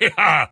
yeah!